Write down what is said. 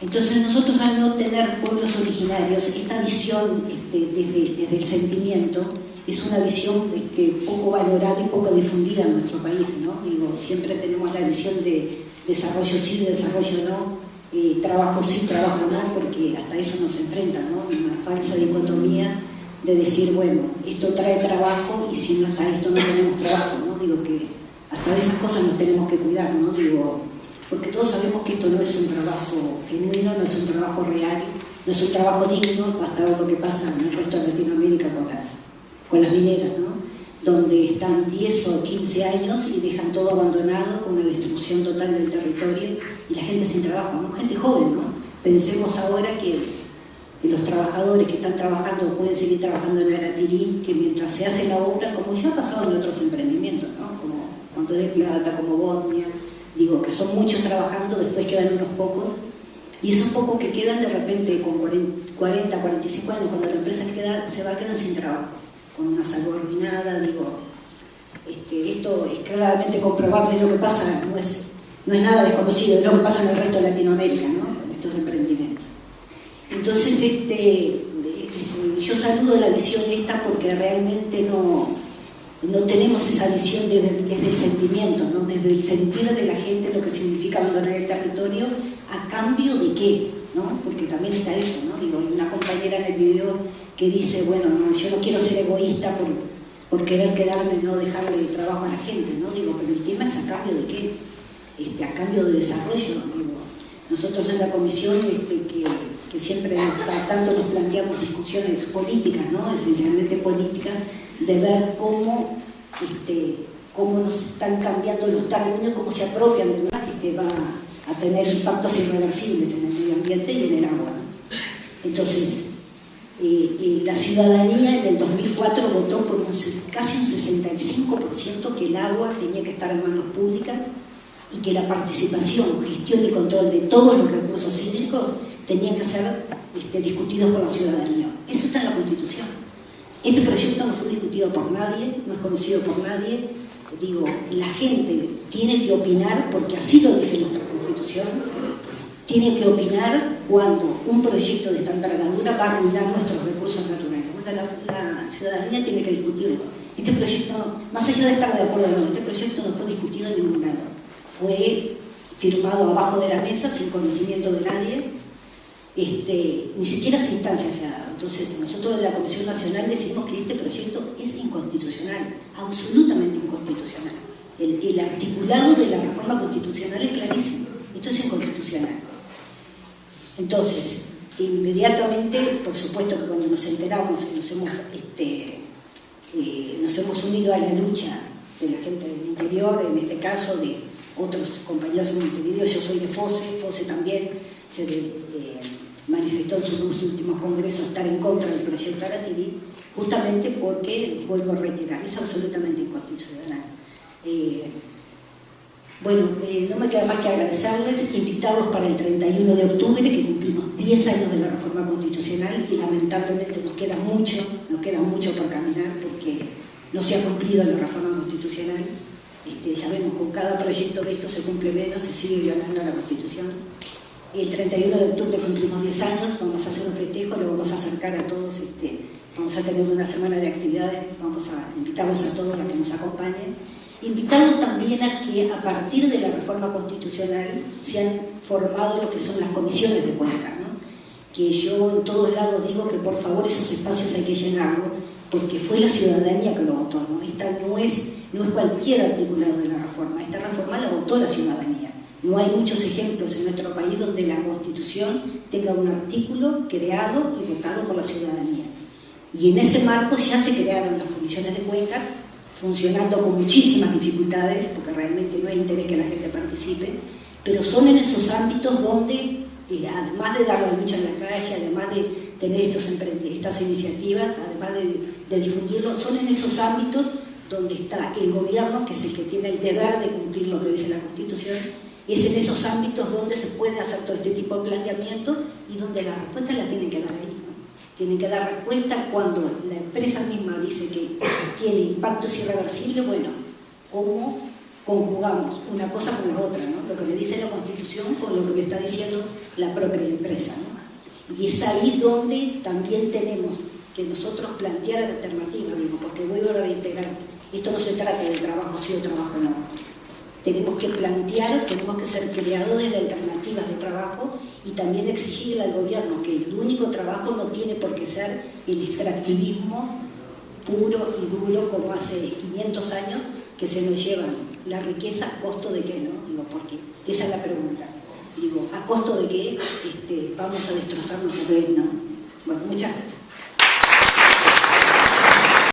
Entonces nosotros al no tener pueblos originarios, esta visión este, desde, el sentimiento es una visión este, poco valorada y poco difundida en nuestro país. ¿no? Digo, siempre tenemos la visión de desarrollo sí, desarrollo no, eh, trabajo sí, trabajo no, porque hasta eso nos enfrenta, ¿no? una falsa dicotomía de decir, bueno, esto trae trabajo y si no está esto no tenemos trabajo. ¿no? Digo que hasta esas cosas nos tenemos que cuidar, ¿no? Digo, porque todos sabemos que esto no es un trabajo genuino, no es un trabajo real, no es un trabajo digno, basta ver lo que pasa en el resto de Latinoamérica con las, con las mineras, ¿no? donde están 10 o 15 años y dejan todo abandonado con una destrucción total del territorio y la gente sin trabajo, ¿no? gente joven, ¿no? Pensemos ahora que los trabajadores que están trabajando pueden seguir trabajando en Aratirí, que mientras se hace la obra, como ya ha pasado en otros emprendimientos, ¿no? como Monte de Plata, como Bosnia, digo que son muchos trabajando, después quedan unos pocos, y esos pocos que quedan de repente con 40, 45 años, cuando la empresa queda, se va, quedan sin trabajo, con una salud arruinada, digo, este, esto es claramente comprobable, es lo que pasa, no es, no es nada desconocido, es lo que pasa en el resto de Latinoamérica, ¿no? estos emprendimientos. Entonces, este, yo saludo la visión esta porque realmente no, no tenemos esa visión desde, el sentimiento, ¿no? desde el sentir de la gente lo que significa abandonar el territorio, a cambio de qué, ¿no? porque también está eso, ¿no? Digo, una compañera en el video que dice, bueno, yo no quiero ser egoísta por, querer quedarme, no dejarle trabajo a la gente, ¿no? Digo, pero el tema es a cambio de qué, este, a cambio de desarrollo, nosotros en la comisión este, que, que, siempre tanto nos planteamos discusiones políticas, ¿no? esencialmente políticas, de ver cómo, este, cómo nos están cambiando los términos, cómo se apropian de una que va a tener impactos irreversibles en el medio ambiente y en el agua. Entonces, eh, eh, la ciudadanía en el 2004 votó por casi un 65% que el agua tenía que estar en manos públicas y que la participación, gestión y control de todos los recursos hídricos tenían que ser este, discutidos por la ciudadanía. Eso está en la Constitución. Este proyecto no fue discutido por nadie, no es conocido por nadie. Digo, la gente tiene que opinar, porque así lo dice nuestra Constitución, tiene que opinar cuando un proyecto de esta envergadura va a arruinar nuestros recursos naturales. la, ciudadanía tiene que discutirlo. Este proyecto, más allá de estar de acuerdo o no, este proyecto no fue discutido en ningún lado. Fue firmado abajo de la mesa, sin conocimiento de nadie, este, ni siquiera esa instancia. Entonces, nosotros en la Comisión Nacional decimos que este proyecto es inconstitucional, absolutamente inconstitucional. El, articulado de la reforma constitucional es clarísimo, esto es inconstitucional. Entonces, inmediatamente, por supuesto que cuando nos enteramos y nos hemos, este, eh, nos hemos unido a la lucha de la gente del interior, en este caso de otros compañeros en Montevideo, yo soy de FOSE, FOSE también se de, eh, manifestó en sus últimos congresos estar en contra del proyecto Aratiri, justamente porque, vuelvo a retirar, es absolutamente inconstitucional. Eh, bueno, eh, no me queda más que agradecerles, invitarlos para el 31 de octubre, que cumplimos 10 años de la reforma constitucional y lamentablemente nos queda mucho, nos queda mucho por caminar porque no se ha cumplido la reforma constitucional. Este, ya vemos, con cada proyecto de esto se cumple menos, se sigue violando la Constitución. El 31 de octubre cumplimos 10 años, vamos a hacer un festejo, le vamos a acercar a todos, este, vamos a tener una semana de actividades, vamos a invitarlos a todos a que nos acompañen. Invitarlos también a que a partir de la reforma constitucional se han formado lo que son las comisiones de cuenca, ¿no? que yo en todos lados digo que por favor esos espacios hay que llenarlos, porque fue la ciudadanía que lo votó. Esta no es, no es cualquier articulado de la reforma, esta reforma la votó la ciudadanía. No hay muchos ejemplos en nuestro país donde la Constitución tenga un artículo creado y votado por la ciudadanía. Y en ese marco ya se crearon las comisiones de cuenca, funcionando con muchísimas dificultades, porque realmente no hay interés que la gente participe, pero son en esos ámbitos donde, eh, además de dar la lucha en la calle, además de tener estos estas iniciativas, además de, de difundirlo, son en esos ámbitos donde está el gobierno, que es el que tiene el deber de cumplir lo que dice la Constitución, es en esos ámbitos donde se puede hacer todo este tipo de planteamiento y donde la respuesta la tienen que dar ahí. Tienen que dar respuesta cuando la empresa misma dice que tiene impactos irreversibles, bueno, ¿cómo, conjugamos una cosa con la otra, ¿no? lo que me dice la Constitución con lo que me está diciendo la propia empresa. ¿no? Y es ahí donde también tenemos que nosotros plantear alternativas, digo, porque vuelvo a reintegrar, esto no se trata de trabajo sí o trabajo no. Tenemos que plantear, tenemos que ser creadores de alternativas de trabajo y también exigirle al gobierno que el único trabajo no tiene por qué ser el extractivismo puro y duro como hace 500 años que se nos llevan la riqueza a costo de qué, ¿no? Digo, porque esa es la pregunta. Digo, ¿a costo de qué este, vamos a destrozar nuestro reino? Bueno, muchas gracias.